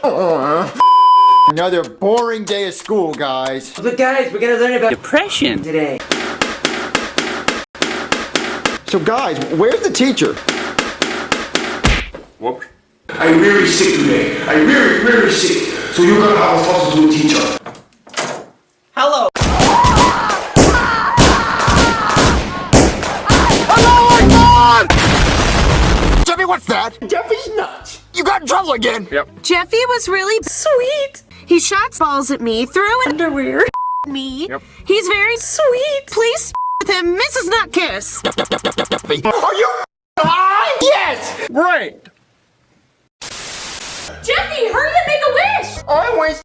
Another boring day of school, guys. But guys, we're gonna learn about depression today. So guys, where's the teacher? Whoops. I'm really sick today. I'm really, really sick. So you're gonna have a substitute teacher. What's that? Jeffy's nuts. You got in trouble again. Yep. Jeffy was really sweet. He shot balls at me, threw an underwear me. Yep. He's very sweet. Please with him, Mrs. Nutkiss. Are you high? Yes. Great. Jeffy, hurry up, make a wish. I was.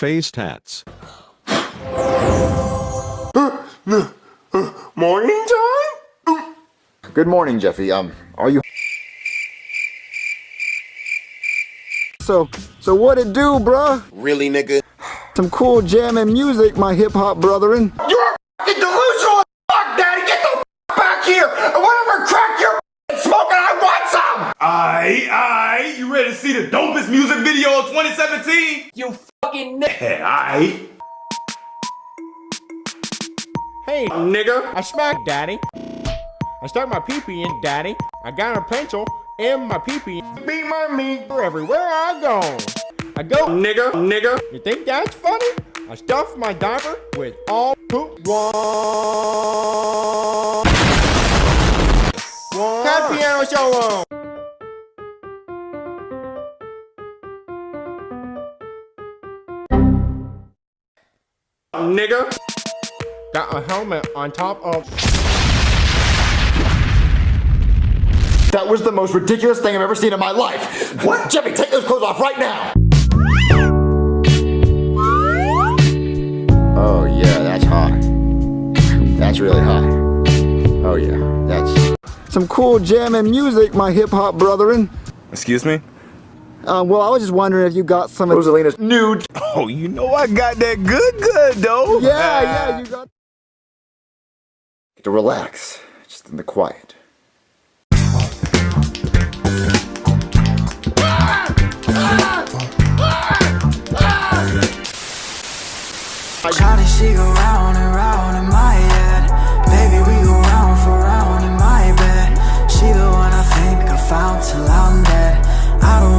Face tats. Morning time? Good morning, Jeffy. Um, are you? So, so what it do, bruh? Really, nigga? Some cool jamming music, my hip hop brethren. You're fucking delusional as fuck, daddy. Get the back here. And whatever crack you're smoking, I want some. Aye, aye. You ready to see the dopest music video of 2017? You fucking Yeah, aye. Hey, Nigga. I smacked daddy. I stuck my pee-pee in daddy. I got a pencil in my pee-pee. Beat my meat for everywhere I go. I go, Nigga. Nigga. you think that's funny? I stuff my diaper with all poop. One. Cut piano solo. Nigga. Got a helmet on top of. That was the most ridiculous thing I've ever seen in my life. What? Jeffy, take those clothes off right now. Oh yeah, that's hot. That's really hot. Oh yeah, that's some cool jamming music, my hip hop brethren. Excuse me? Um, well, I was just wondering if you got some of Rosalina's nude. Oh, you know I got that good, good though. Yeah, yeah, you got. Get to relax, just in the quiet. Shawty, she go round